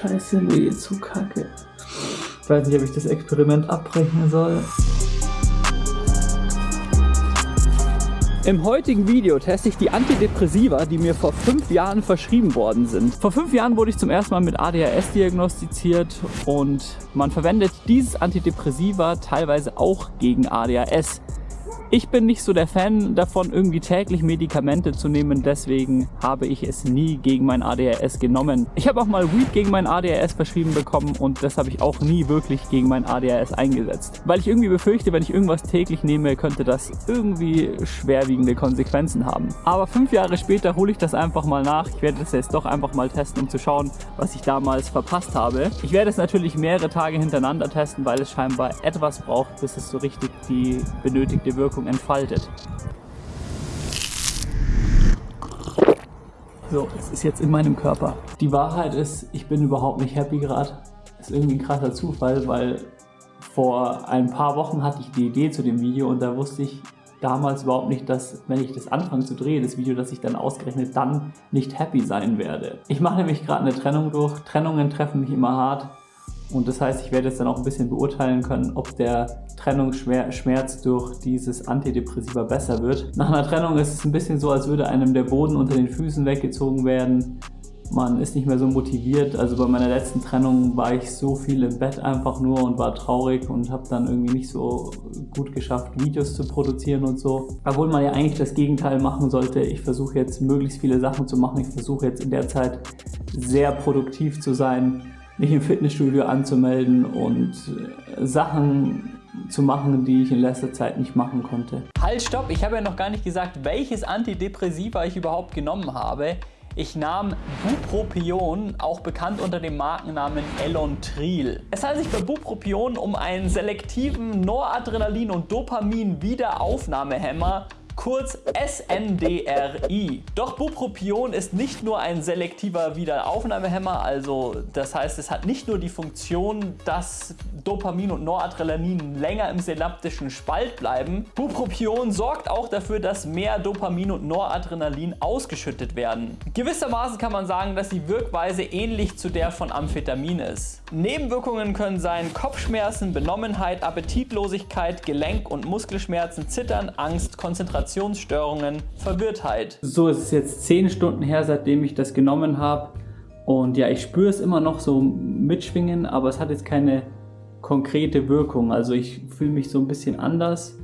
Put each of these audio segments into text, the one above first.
Scheiße, nee, zu kacke. Ich weiß nicht, ob ich das Experiment abbrechen soll. Im heutigen Video teste ich die Antidepressiva, die mir vor fünf Jahren verschrieben worden sind. Vor fünf Jahren wurde ich zum ersten Mal mit ADHS diagnostiziert und man verwendet dieses Antidepressiva teilweise auch gegen ADHS. Ich bin nicht so der Fan davon, irgendwie täglich Medikamente zu nehmen, deswegen habe ich es nie gegen mein ADHS genommen. Ich habe auch mal Weed gegen mein ADHS verschrieben bekommen und das habe ich auch nie wirklich gegen mein ADHS eingesetzt. Weil ich irgendwie befürchte, wenn ich irgendwas täglich nehme, könnte das irgendwie schwerwiegende Konsequenzen haben. Aber fünf Jahre später hole ich das einfach mal nach. Ich werde das jetzt doch einfach mal testen, um zu schauen, was ich damals verpasst habe. Ich werde es natürlich mehrere Tage hintereinander testen, weil es scheinbar etwas braucht, bis es so richtig die benötigte Wirkung Wirkung entfaltet. So, es ist jetzt in meinem Körper. Die Wahrheit ist, ich bin überhaupt nicht happy gerade. Ist irgendwie ein krasser Zufall, weil vor ein paar Wochen hatte ich die Idee zu dem Video und da wusste ich damals überhaupt nicht, dass wenn ich das anfange zu drehen, das Video, dass ich dann ausgerechnet dann nicht happy sein werde. Ich mache nämlich gerade eine Trennung durch. Trennungen treffen mich immer hart. Und das heißt, ich werde jetzt dann auch ein bisschen beurteilen können, ob der Trennungsschmerz durch dieses Antidepressiva besser wird. Nach einer Trennung ist es ein bisschen so, als würde einem der Boden unter den Füßen weggezogen werden. Man ist nicht mehr so motiviert. Also bei meiner letzten Trennung war ich so viel im Bett einfach nur und war traurig und habe dann irgendwie nicht so gut geschafft, Videos zu produzieren und so. Obwohl man ja eigentlich das Gegenteil machen sollte. Ich versuche jetzt möglichst viele Sachen zu machen. Ich versuche jetzt in der Zeit sehr produktiv zu sein mich im Fitnessstudio anzumelden und äh, Sachen zu machen, die ich in letzter Zeit nicht machen konnte. Halt, stopp! Ich habe ja noch gar nicht gesagt, welches Antidepressiva ich überhaupt genommen habe. Ich nahm Bupropion, auch bekannt unter dem Markennamen Elontril. Es handelt sich bei Bupropion um einen selektiven Noradrenalin- und Dopamin-Wiederaufnahmehämmer kurz SNDRI. Doch Bupropion ist nicht nur ein selektiver Wiederaufnahmehemmer, also das heißt, es hat nicht nur die Funktion, dass Dopamin und Noradrenalin länger im synaptischen Spalt bleiben. Bupropion sorgt auch dafür, dass mehr Dopamin und Noradrenalin ausgeschüttet werden. Gewissermaßen kann man sagen, dass die Wirkweise ähnlich zu der von Amphetamin ist. Nebenwirkungen können sein Kopfschmerzen, Benommenheit, Appetitlosigkeit, Gelenk- und Muskelschmerzen, Zittern, Angst, Konzentrationsstörungen, Verwirrtheit. So, es ist jetzt 10 Stunden her, seitdem ich das genommen habe. Und ja, ich spüre es immer noch so mitschwingen, aber es hat jetzt keine konkrete Wirkung. Also ich fühle mich so ein bisschen anders,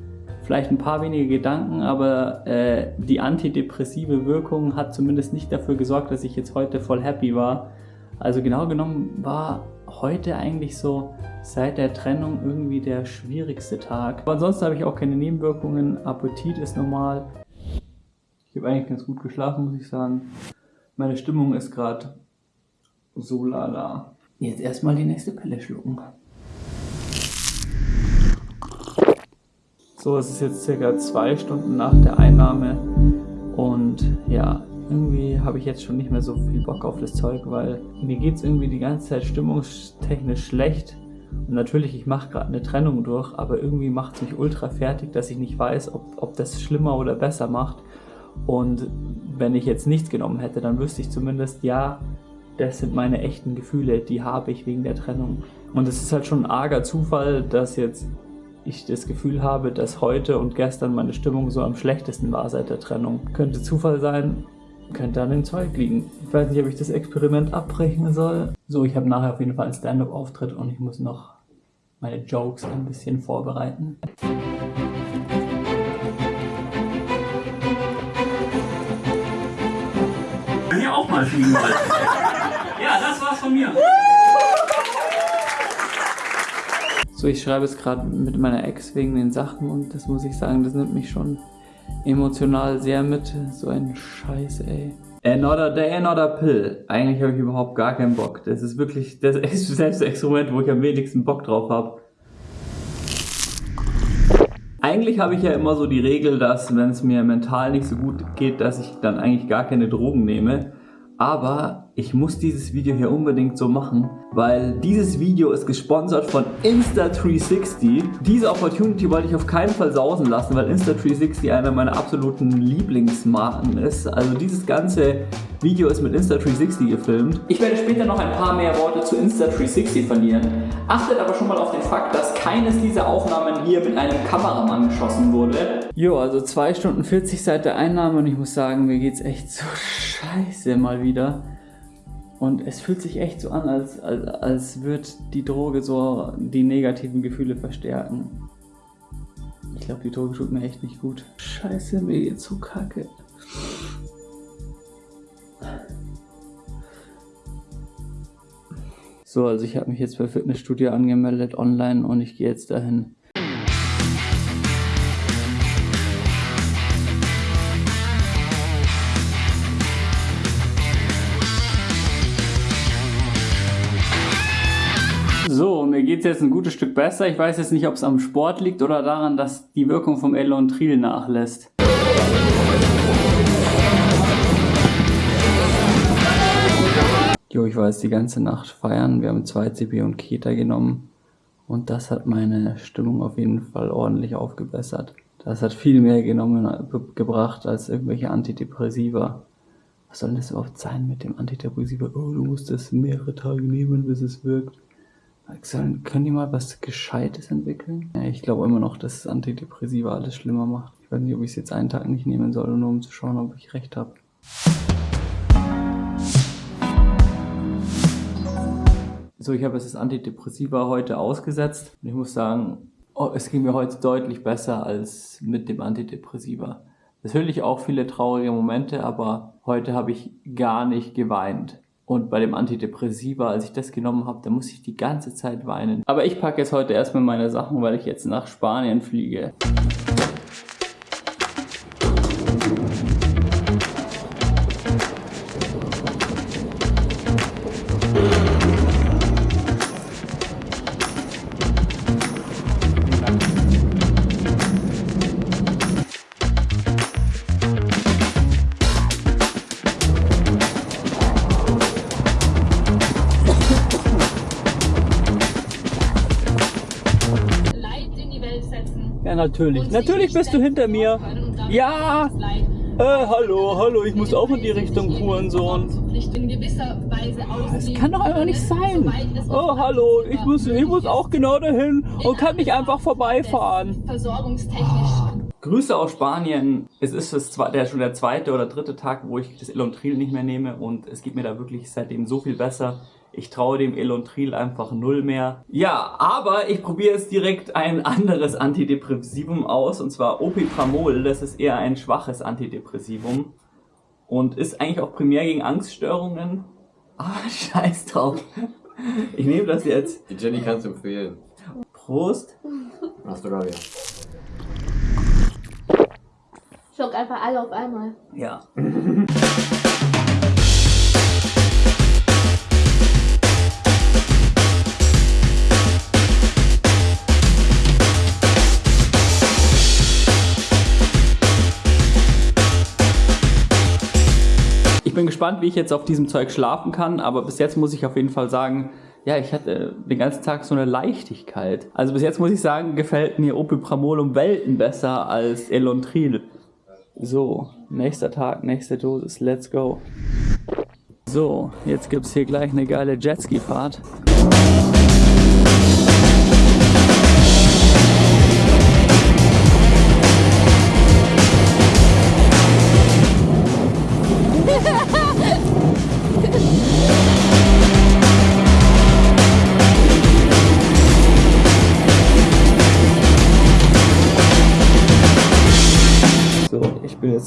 vielleicht ein paar wenige Gedanken, aber äh, die antidepressive Wirkung hat zumindest nicht dafür gesorgt, dass ich jetzt heute voll happy war. Also genau genommen war heute eigentlich so seit der Trennung irgendwie der schwierigste Tag. Aber ansonsten habe ich auch keine Nebenwirkungen, Appetit ist normal. Ich habe eigentlich ganz gut geschlafen, muss ich sagen. Meine Stimmung ist gerade so lala. Jetzt erstmal die nächste Pille schlucken. So, es ist jetzt circa zwei Stunden nach der Einnahme und ja, irgendwie habe ich jetzt schon nicht mehr so viel Bock auf das Zeug, weil mir geht es irgendwie die ganze Zeit stimmungstechnisch schlecht. Und natürlich, ich mache gerade eine Trennung durch, aber irgendwie macht es mich ultra fertig, dass ich nicht weiß, ob, ob das schlimmer oder besser macht. Und wenn ich jetzt nichts genommen hätte, dann wüsste ich zumindest, ja, das sind meine echten Gefühle, die habe ich wegen der Trennung. Und es ist halt schon ein arger Zufall, dass jetzt ich das Gefühl habe, dass heute und gestern meine Stimmung so am schlechtesten war seit der Trennung. Könnte Zufall sein, könnte an dem Zeug liegen. Ich weiß nicht, ob ich das Experiment abbrechen soll. So, ich habe nachher auf jeden Fall einen Stand-Up-Auftritt und ich muss noch meine Jokes ein bisschen vorbereiten. Hier auch mal fliegen wollte. ja, das war's von mir. So, ich schreibe es gerade mit meiner Ex wegen den Sachen und das muss ich sagen, das nimmt mich schon emotional sehr mit. So ein Scheiß, ey. Another day, another pill. Eigentlich habe ich überhaupt gar keinen Bock. Das ist wirklich das Selbstexperiment, wo ich am wenigsten Bock drauf habe. Eigentlich habe ich ja immer so die Regel, dass wenn es mir mental nicht so gut geht, dass ich dann eigentlich gar keine Drogen nehme. Aber ich muss dieses Video hier unbedingt so machen, weil dieses Video ist gesponsert von Insta360. Diese Opportunity wollte ich auf keinen Fall sausen lassen, weil Insta360 einer meiner absoluten Lieblingsmarken ist. Also dieses ganze Video ist mit Insta360 gefilmt. Ich werde später noch ein paar mehr Worte zu Insta360 verlieren. Achtet aber schon mal auf den Fakt, dass keines dieser Aufnahmen hier mit einem Kameramann geschossen wurde. Jo, also 2 Stunden 40 seit der Einnahme und ich muss sagen, mir geht's echt so scheiße mal wieder. Und es fühlt sich echt so an, als, als, als würde die Droge so die negativen Gefühle verstärken. Ich glaube, die Droge tut mir echt nicht gut. Scheiße, mir geht's so kacke. So, also ich habe mich jetzt bei Fitnessstudio angemeldet online und ich gehe jetzt dahin. So, mir geht es jetzt ein gutes Stück besser. Ich weiß jetzt nicht, ob es am Sport liegt oder daran, dass die Wirkung vom Elontril nachlässt. Jo, ich war jetzt die ganze Nacht feiern. Wir haben 2CB und Keta genommen. Und das hat meine Stimmung auf jeden Fall ordentlich aufgebessert. Das hat viel mehr genommen, gebracht als irgendwelche Antidepressiva. Was soll das überhaupt sein mit dem Antidepressiva? Oh, du musst es mehrere Tage nehmen, bis es wirkt. Sollen, können die mal was Gescheites entwickeln? Ja, ich glaube immer noch, dass Antidepressiva alles schlimmer macht. Ich weiß nicht, ob ich es jetzt einen Tag nicht nehmen soll, nur um zu schauen, ob ich recht habe. So, ich habe jetzt das Antidepressiva heute ausgesetzt und ich muss sagen, oh, es ging mir heute deutlich besser als mit dem Antidepressiva. Natürlich auch viele traurige Momente, aber heute habe ich gar nicht geweint. Und bei dem Antidepressiva, als ich das genommen habe, da muss ich die ganze Zeit weinen. Aber ich packe jetzt heute erstmal meine Sachen, weil ich jetzt nach Spanien fliege. Natürlich. Natürlich bist du hinter mir. Ja. Äh, hallo, hallo, ich muss auch in die Richtung Hurensohn. Das kann doch einfach nicht sein. Oh, hallo, ich muss, ich muss auch genau dahin und kann nicht einfach vorbeifahren. Grüße aus Spanien. Es ist das, der, schon der zweite oder dritte Tag, wo ich das Elontril nicht mehr nehme und es geht mir da wirklich seitdem so viel besser. Ich traue dem Elontril einfach null mehr. Ja, aber ich probiere jetzt direkt ein anderes Antidepressivum aus, und zwar Opipramol. Das ist eher ein schwaches Antidepressivum und ist eigentlich auch primär gegen Angststörungen. Ah, scheiß drauf. Ich nehme das jetzt. Die Jenny kannst du empfehlen. Prost. Hast du da wieder. Schluck einfach alle auf einmal. Ja. gespannt, wie ich jetzt auf diesem Zeug schlafen kann, aber bis jetzt muss ich auf jeden Fall sagen, ja, ich hatte den ganzen Tag so eine Leichtigkeit. Also bis jetzt muss ich sagen, gefällt mir Opipramol um Welten besser als Elontril. So, nächster Tag, nächste Dosis, let's go. So, jetzt gibt es hier gleich eine geile Jetski-Fahrt.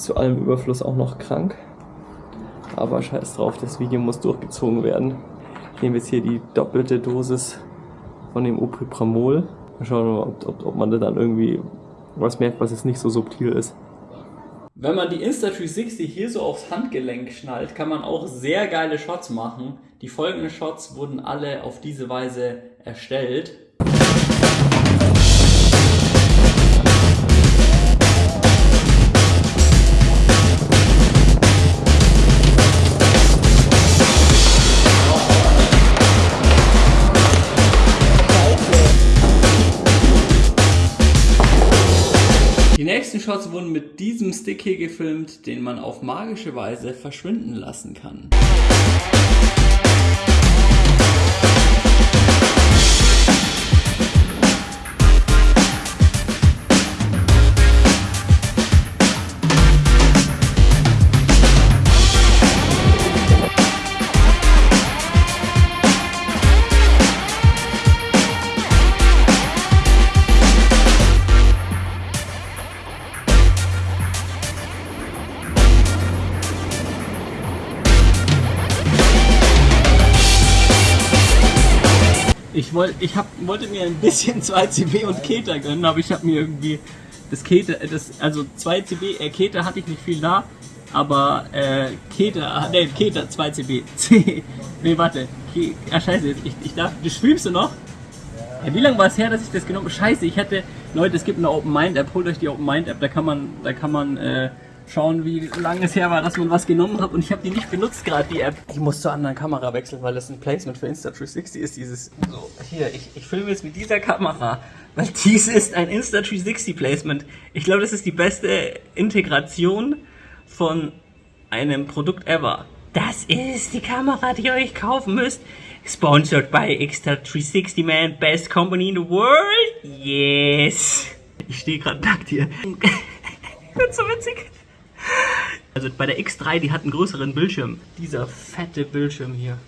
Zu allem Überfluss auch noch krank. Aber scheiß drauf, das Video muss durchgezogen werden. Ich nehme jetzt hier die doppelte Dosis von dem Opipramol. Mal schauen, ob, ob, ob man da dann irgendwie was merkt, was jetzt nicht so subtil ist. Wenn man die Insta360 hier so aufs Handgelenk schnallt, kann man auch sehr geile Shots machen. Die folgenden Shots wurden alle auf diese Weise erstellt. Nächsten Shots wurden mit diesem Stick hier gefilmt, den man auf magische Weise verschwinden lassen kann. Ich, wollt, ich hab, wollte mir ein bisschen 2CB und Keter gönnen, aber ich habe mir irgendwie das Keter, das, also 2CB, äh, Keter hatte ich nicht viel da, aber äh, Keter, ne, Keter 2CB, C, nee, warte, Ke, ah, scheiße, ich, ich darf, du streamst du noch? Ja, wie lange war es her, dass ich das genommen habe? Scheiße, ich hätte, Leute, es gibt eine Open Mind App, holt euch die Open Mind App, da kann man, da kann man, äh, schauen, wie lange es her war, dass man was genommen hat und ich habe die nicht benutzt gerade, die App. Ich muss zur anderen Kamera wechseln, weil das ein Placement für Insta360 ist, dieses, so, hier, ich, ich filme jetzt mit dieser Kamera, weil dies ist ein Insta360 Placement. Ich glaube, das ist die beste Integration von einem Produkt ever. Das ist die Kamera, die ihr euch kaufen müsst. Sponsored by Insta360 Man, best company in the world. Yes. Ich stehe gerade nackt hier. Wird so witzig. Also bei der X3, die hat einen größeren Bildschirm. Dieser fette Bildschirm hier.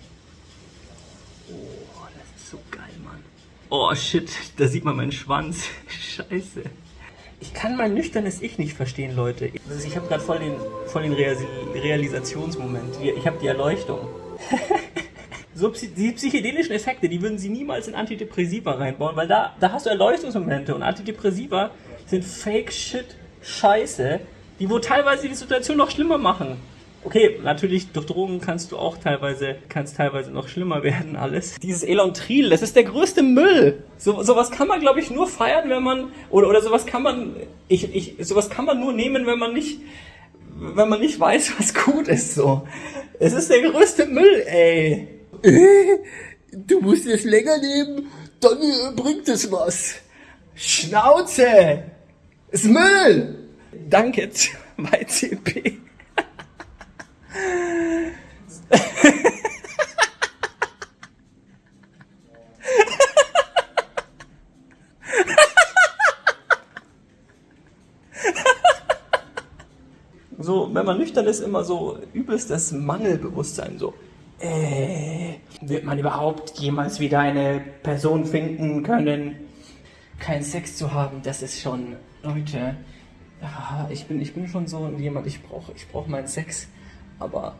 Oh, das ist so geil, Mann. Oh shit, da sieht man meinen Schwanz. Scheiße. Ich kann mein nüchternes Ich nicht verstehen, Leute. Also ich habe gerade voll den, voll den Real Realisationsmoment. Ich habe die Erleuchtung. so die psychedelischen Effekte, die würden sie niemals in Antidepressiva reinbauen, weil da, da hast du Erleuchtungsmomente und Antidepressiva sind Fake Shit Scheiße, die wo teilweise die Situation noch schlimmer machen. Okay, natürlich durch Drogen kannst du auch teilweise, kannst teilweise noch schlimmer werden alles. Dieses Elontril, das ist der größte Müll. So, sowas kann man, glaube ich, nur feiern, wenn man, oder, oder sowas kann man, ich, ich, sowas kann man nur nehmen, wenn man nicht, wenn man nicht weiß, was gut ist, so. Es ist der größte Müll, ey. Du musst es länger nehmen, dann äh, bringt es was. Schnauze! Ist Müll! Danke, 2CP. So, wenn man nüchtern ist, immer so übelstes Mangelbewusstsein, so. Äh, wird man überhaupt jemals wieder eine Person finden können? Keinen Sex zu haben, das ist schon, Leute, ja, ich bin, ich bin schon so jemand, ich brauche ich brauch meinen Sex, aber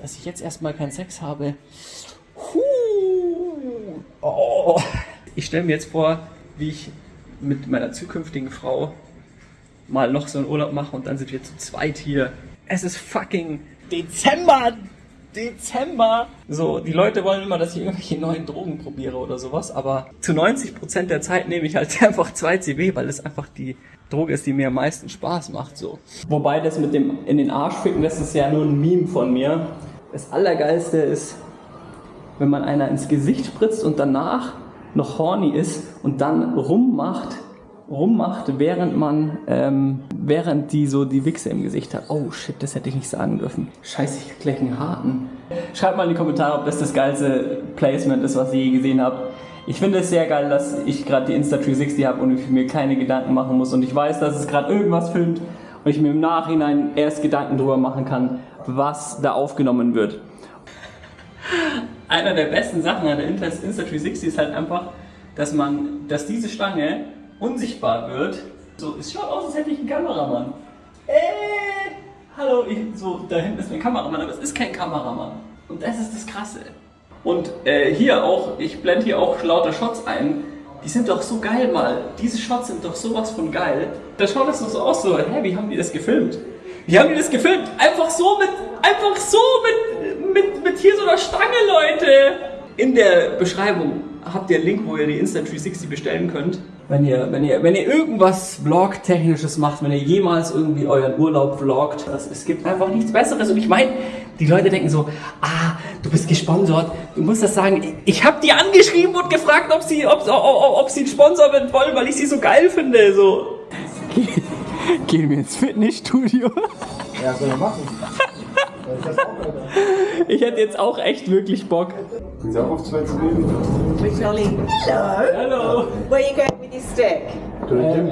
dass ich jetzt erstmal keinen Sex habe, huh, oh. ich stelle mir jetzt vor, wie ich mit meiner zukünftigen Frau mal noch so einen Urlaub mache und dann sind wir zu zweit hier. Es ist fucking Dezember! Dezember! So, die Leute wollen immer, dass ich irgendwelche neuen Drogen probiere oder sowas, aber zu 90% der Zeit nehme ich halt einfach 2CB, weil es einfach die Droge ist, die mir am meisten Spaß macht, so. Wobei das mit dem in den Arsch ficken, das ist ja nur ein Meme von mir. Das Allergeilste ist, wenn man einer ins Gesicht spritzt und danach noch horny ist und dann rummacht, rummacht, während man, ähm, während die so die Wichse im Gesicht hat. Oh shit, das hätte ich nicht sagen dürfen. Scheiße, ich hab gleich einen harten. Schreibt mal in die Kommentare, ob das das geilste Placement ist, was ihr je gesehen habt. Ich finde es sehr geil, dass ich gerade die Insta360 habe und ich mir keine Gedanken machen muss und ich weiß, dass es gerade irgendwas filmt und ich mir im Nachhinein erst Gedanken darüber machen kann, was da aufgenommen wird. Einer der besten Sachen an der Insta360 ist halt einfach, dass man, dass diese Stange unsichtbar wird. So, es schaut aus, als hätte ich einen Kameramann. Äh, hallo, ich, so, da hinten ist mein Kameramann, aber es ist kein Kameramann. Und das ist das Krasse. Und äh, hier auch, ich blende hier auch lauter Shots ein. Die sind doch so geil mal. Diese Shots sind doch sowas von geil. Da schaut das doch so aus, so, hä, wie haben die das gefilmt? Wie haben die das gefilmt? Einfach so mit, einfach so mit, mit, mit hier so einer Stange, Leute. In der Beschreibung habt ihr einen Link, wo ihr die Insta360 bestellen könnt. Wenn ihr, wenn ihr, wenn ihr irgendwas Vlog-technisches macht, wenn ihr jemals irgendwie euren Urlaub vloggt, das, es gibt einfach nichts Besseres. Und ich meine, die Leute denken so, ah, du bist gesponsert, du musst das sagen. Ich, ich habe die angeschrieben und gefragt, ob sie, ob, ob, ob sie einen Sponsor wollen, weil ich sie so geil finde. So. Ge- Gehen wir ins Fitnessstudio? Ja, soll er machen. Ich hätte jetzt auch echt wirklich Bock. Auch auf zwei Ollie. Hello. Hello. Where are you going with your stick? Du, Um, Jim,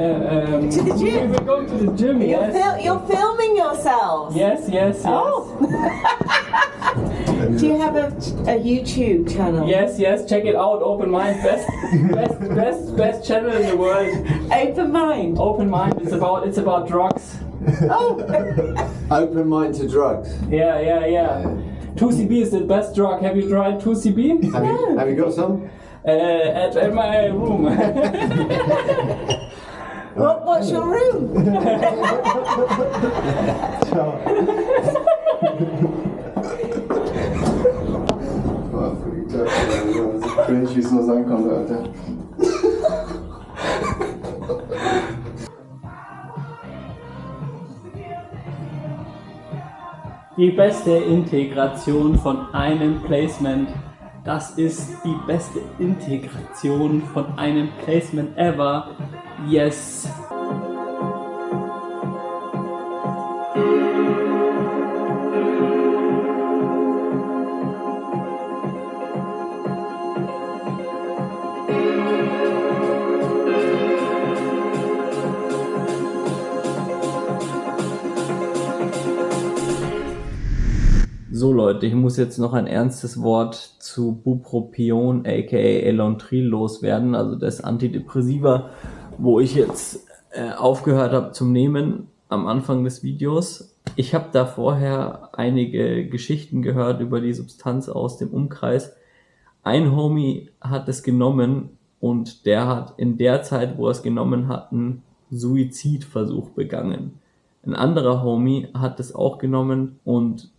um, To the gym. We're going to the gym, You're, yes. fil- you're filming yourselves. Yes, yes, yes. Oh. Do you have a, a YouTube channel? Yes, yes, check it out. Open Mind, best, best, best, best channel in the world. Open mind. Open Mind. It's about, it's about drugs. Oh. Open mind to drugs. Yeah, yeah, yeah. 2CB is the best drug. Have you tried 2CB? Have you, have you got some? Uh, at, at my room. what, what's your room? Cringe, wie es nur sein konnte, Alter. Die beste Integration von einem Placement. Das ist die beste Integration von einem Placement ever. Yes. Leute, ich muss jetzt noch ein ernstes Wort zu Bupropion aka Elontril loswerden, also das Antidepressiva, wo ich jetzt äh, aufgehört habe zum Nehmen am Anfang des Videos. Ich habe da vorher einige Geschichten gehört über die Substanz aus dem Umkreis. Ein Homie hat es genommen und der hat in der Zeit, wo er es genommen hat, einen Suizidversuch begangen. Ein anderer Homie hat es auch genommen und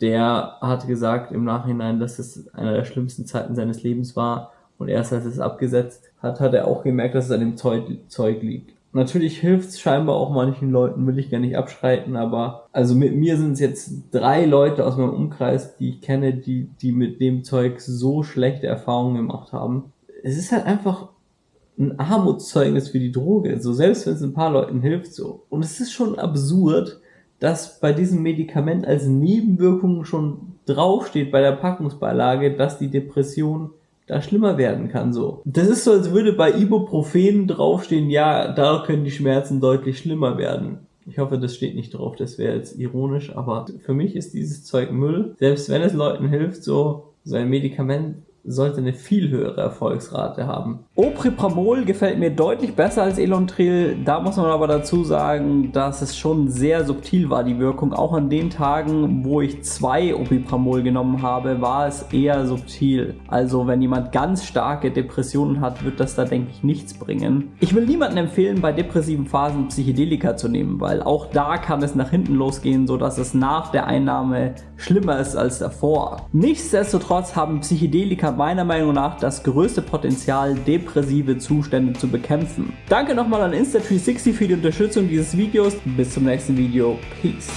der hat gesagt im Nachhinein, dass es einer der schlimmsten Zeiten seines Lebens war. Und erst als es abgesetzt hat, hat er auch gemerkt, dass es an dem Zeug, Zeug liegt. Natürlich hilft es scheinbar auch manchen Leuten, will ich gar nicht abschreiten, aber also mit mir sind es jetzt drei Leute aus meinem Umkreis, die ich kenne, die, die mit dem Zeug so schlechte Erfahrungen gemacht haben. Es ist halt einfach ein Armutszeugnis für die Droge. So selbst wenn es ein paar Leuten hilft, so. Und es ist schon absurd, dass bei diesem Medikament als Nebenwirkung schon draufsteht bei der Packungsbeilage, dass die Depression da schlimmer werden kann, so. Das ist so, als würde bei Ibuprofen draufstehen, ja, da können die Schmerzen deutlich schlimmer werden. Ich hoffe, das steht nicht drauf, das wäre jetzt ironisch, aber für mich ist dieses Zeug Müll. Selbst wenn es Leuten hilft, so, so ein Medikament sollte eine viel höhere Erfolgsrate haben. Oprimol gefällt mir deutlich besser als Elontril. Da muss man aber dazu sagen, dass es schon sehr subtil war, die Wirkung. Auch an den Tagen, wo ich zwei Oprimol genommen habe, war es eher subtil. Also wenn jemand ganz starke Depressionen hat, wird das da, denke ich, nichts bringen. Ich will niemandem empfehlen, bei depressiven Phasen Psychedelika zu nehmen, weil auch da kann es nach hinten losgehen, sodass es nach der Einnahme schlimmer ist als davor. Nichtsdestotrotz haben Psychedelika meiner Meinung nach das größte Potenzial, depressive Zustände zu bekämpfen. Danke nochmal an Insta360 für die Unterstützung dieses Videos. Bis zum nächsten Video. Peace.